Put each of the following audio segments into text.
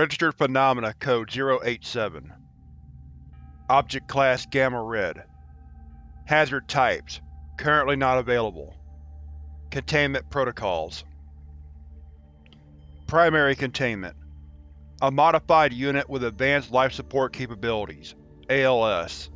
Registered Phenomena Code 087 Object Class Gamma Red. Hazard Types. Currently not available. Containment Protocols. Primary Containment. A modified unit with Advanced Life Support Capabilities ALS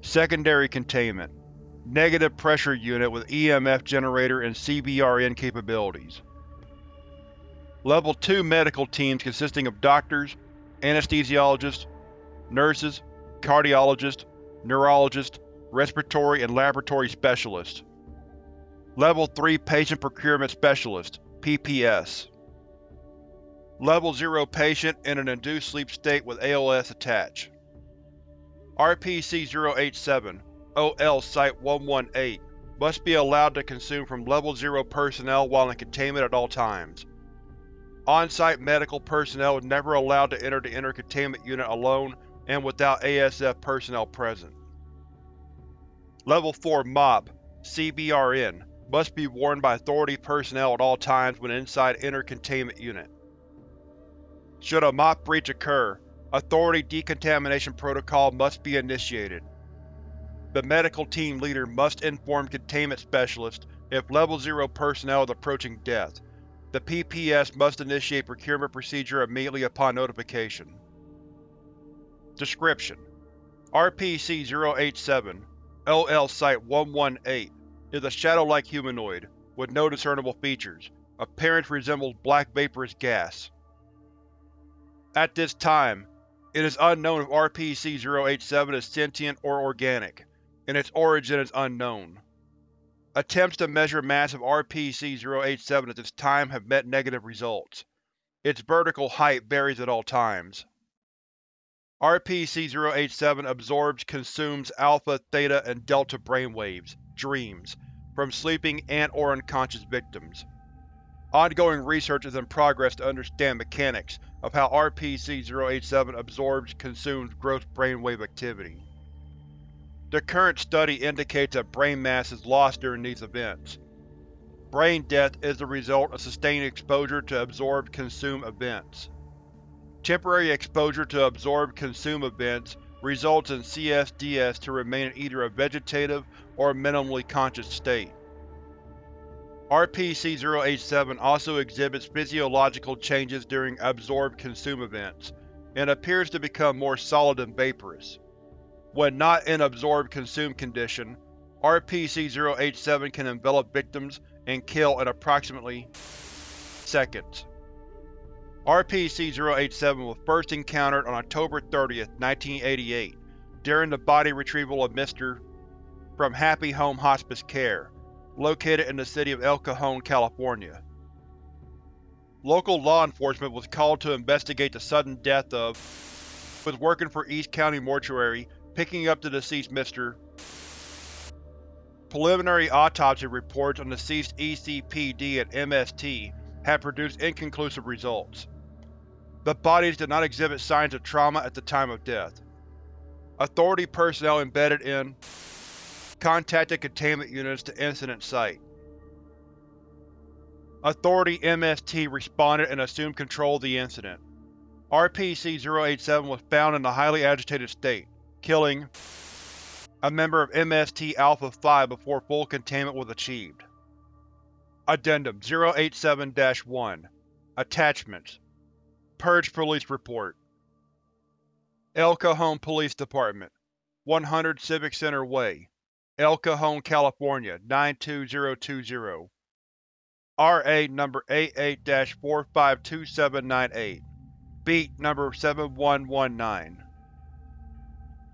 Secondary Containment. Negative Pressure Unit with EMF Generator and CBRN capabilities Level 2 medical teams consisting of doctors, anesthesiologists, nurses, cardiologists, neurologists, respiratory and laboratory specialists. Level 3 Patient Procurement Specialist PPS. Level 0 Patient in an induced sleep state with ALS attached. RPC-087 OL Site-118 must be allowed to consume from Level 0 personnel while in containment at all times. On-site medical personnel is never allowed to enter the inner containment unit alone and without ASF personnel present. Level 4 MOP CBRN must be worn by Authority personnel at all times when inside inner containment unit. Should a MOP breach occur, Authority decontamination protocol must be initiated. The medical team leader must inform Containment Specialist if Level 0 personnel is approaching death, the PPS must initiate procurement procedure immediately upon notification. Description: RPC-087 LL Site-118 is a shadow-like humanoid, with no discernible features. Appearance resembles black vaporous gas. At this time, it is unknown if RPC-087 is sentient or organic, and its origin is unknown. Attempts to measure mass of RPC-087 at this time have met negative results. Its vertical height varies at all times. RPC-087 absorbs consumes alpha, theta, and delta brainwaves dreams, from sleeping and or unconscious victims. Ongoing research is in progress to understand mechanics of how RPC-087 absorbs consumes gross brainwave activity. The current study indicates that brain mass is lost during these events. Brain death is the result of sustained exposure to absorb-consume events. Temporary exposure to absorb-consume events results in CSDS to remain in either a vegetative or minimally conscious state. RPC-087 also exhibits physiological changes during absorb-consume events, and appears to become more solid and vaporous. When not in absorb-consume condition, RPC-087 can envelop victims and kill in approximately seconds. RPC-087 was first encountered on October 30, 1988, during the body retrieval of Mr. from Happy Home Hospice Care, located in the city of El Cajon, California. Local law enforcement was called to investigate the sudden death of was working for East County Mortuary picking up the deceased Mr. Preliminary autopsy reports on deceased ECPD and MST have produced inconclusive results. The bodies did not exhibit signs of trauma at the time of death. Authority personnel embedded in contacted containment units to incident site. Authority MST responded and assumed control of the incident. RPC-087 was found in a highly agitated state, killing a member of MST Alpha-5 before full containment was achieved. Addendum 087-1 Attachments. Purge Police Report. El Cajon Police Department. 100 Civic Center Way, El Cajon, California 92020 RA Number 88-452798 Beat Number 7119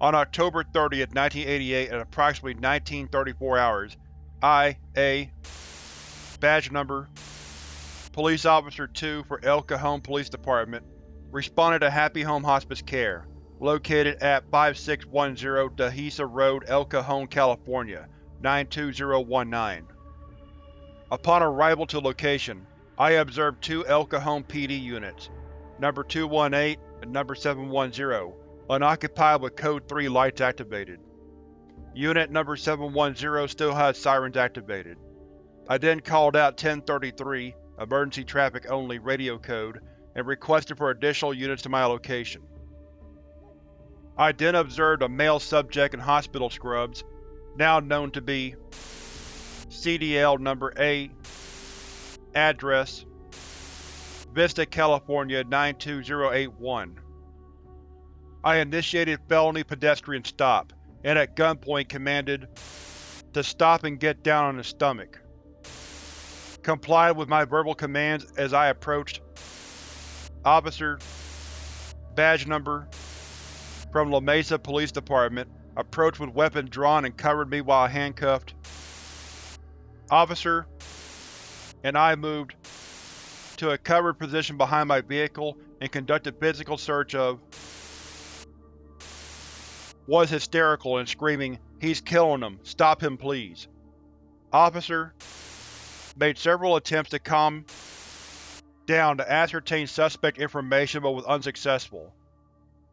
on October 30, 1988 at approximately 1934 hours, I, A, Badge Number Police Officer 2 for El Cajon Police Department, responded to Happy Home Hospice Care, located at 5610 Dehesa Road, El Cajon, California 92019. Upon arrival to location, I observed two El Cajon PD units, Number 218 and Number 710, Unoccupied with Code 3 lights activated. Unit Number 710 still has sirens activated. I then called out 1033, Emergency Traffic Only radio code, and requested for additional units to my location. I then observed a male subject in hospital scrubs, now known to be CDL Number 8 Address Vista, California 92081 I initiated felony pedestrian stop, and at gunpoint commanded to stop and get down on his stomach. Complied with my verbal commands as I approached. Officer Badge number from La Mesa Police Department approached with weapon drawn and covered me while handcuffed. Officer and I moved to a covered position behind my vehicle and conducted physical search of was hysterical and screaming, He's killing them, Stop him please! Officer made several attempts to calm down to ascertain suspect information but was unsuccessful.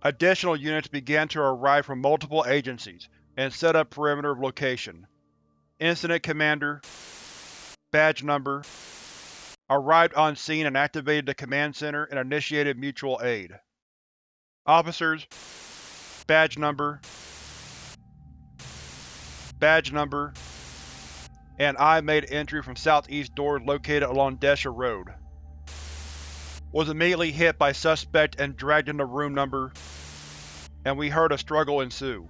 Additional units began to arrive from multiple agencies and set up perimeter of location. Incident Commander Badge Number arrived on scene and activated the command center and initiated mutual aid. Officers Badge Number Badge Number and I made entry from southeast door located along Dehesa Road. Was immediately hit by suspect and dragged into room number, and we heard a struggle ensue.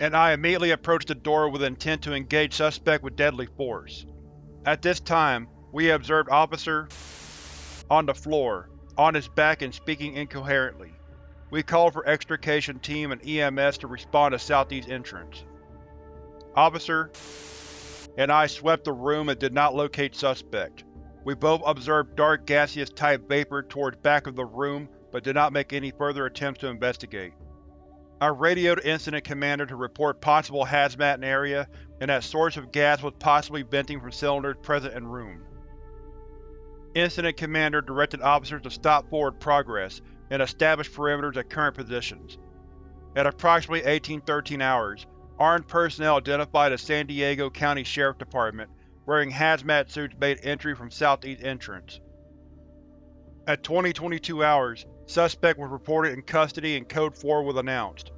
And I immediately approached the door with intent to engage suspect with deadly force. At this time, we observed Officer on the floor, on his back and speaking incoherently. We called for extrication team and EMS to respond to southeast entrance. Officer and I swept the room and did not locate suspect. We both observed dark gaseous-type vapor towards back of the room, but did not make any further attempts to investigate. I radioed Incident Commander to report possible hazmat in area, and that source of gas was possibly venting from cylinders present in room. Incident Commander directed officers to stop forward progress and establish perimeters at current positions. At approximately 1813 hours, Armed personnel identified a San Diego County Sheriff Department wearing hazmat suits made entry from southeast entrance. At 2022 hours, suspect was reported in custody and Code 4 was announced.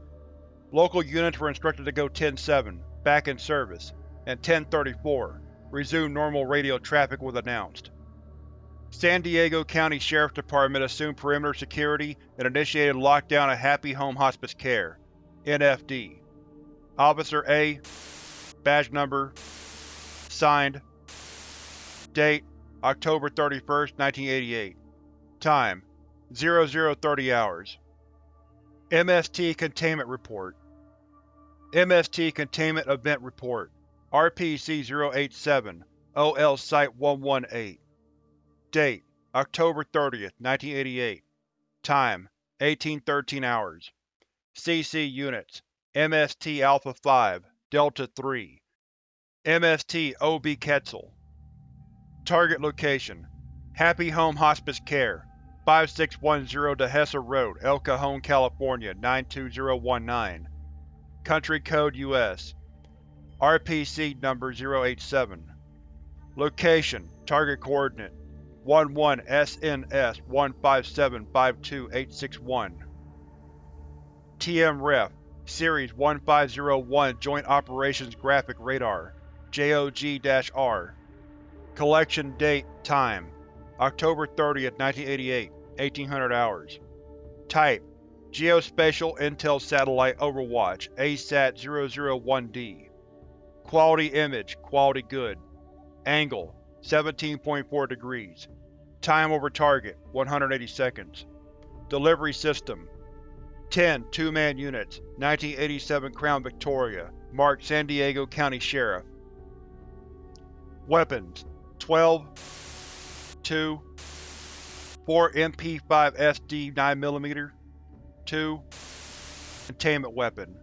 Local units were instructed to go 10-7, back in service, and 10-34, resume normal radio traffic was announced. San Diego County Sheriff Department assumed perimeter security and initiated lockdown at Happy Home Hospice Care NFD. Officer A Badge Number Signed Date October 31, 1988 Time 0030 hours. MST Containment Report. MST Containment Event Report RPC-087 OL Site-118 Date October 30, 1988 Time 1813 hours. CC Units MST Alpha-5, Delta-3 MST OB Quetzal. Target Location Happy Home Hospice Care 5610 Dehesa Road, El Cajon, California 92019 Country Code US RPC Number 087 Location Target Coordinate 11 SNS 15752-861 TM Ref Series 1501 Joint Operations Graphic Radar JOG-R Collection Date Time October 30, 1988 1800 hours. Type Geospatial Intel Satellite Overwatch ASAT-001D Quality Image Quality Good. Angle 17.4 degrees. Time over target 180 seconds. Delivery System 10 two-man units, 1987 Crown Victoria, marked San Diego County Sheriff. Weapons: 12 2 4 MP5 SD 9mm 2 Containment weapon.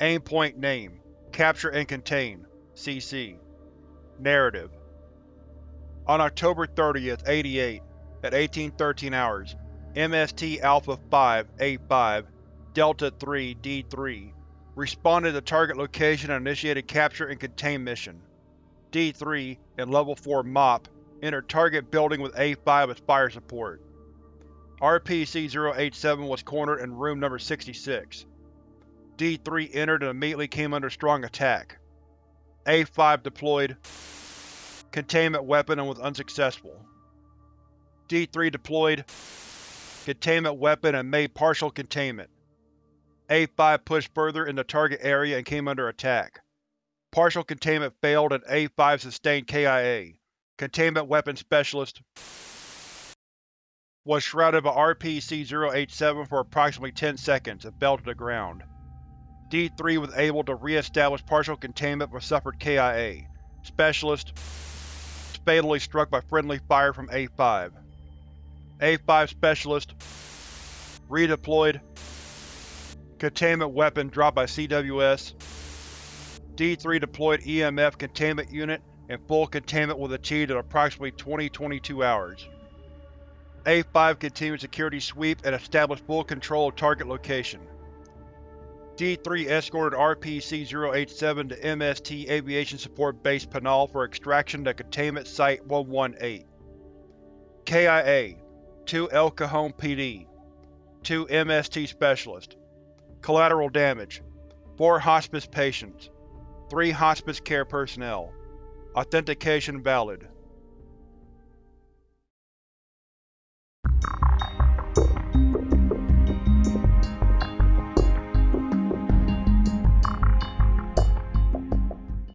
Aimpoint name Capture and Contain CC Narrative On October 30th, 88, at 1813 hours, MST Alpha 5 A5 Delta-3 D3 responded to target location and initiated capture and contain mission. D3 and Level 4 MOP entered target building with A5 as fire support. RPC-087 was cornered in room number 66. D3 entered and immediately came under strong attack. A5 deployed containment weapon and was unsuccessful. D3 deployed containment weapon and made partial containment. A5 pushed further in the target area and came under attack. Partial containment failed and A5 sustained KIA. Containment Weapon Specialist was shrouded by RPC-087 for approximately 10 seconds and fell to the ground. D3 was able to re-establish partial containment but suffered KIA. Specialist fatally struck by friendly fire from A5. A5 Specialist redeployed Containment weapon dropped by CWS. D3 deployed EMF containment unit, and full containment was achieved in approximately 20-22 hours. A5 continued security sweep and established full control of target location. D3 escorted RPC-087 to MST Aviation Support Base Panal for extraction to Containment Site-118. KIA 2 El Cajon PD 2 MST Specialist. Collateral damage 4 hospice patients 3 hospice care personnel. Authentication valid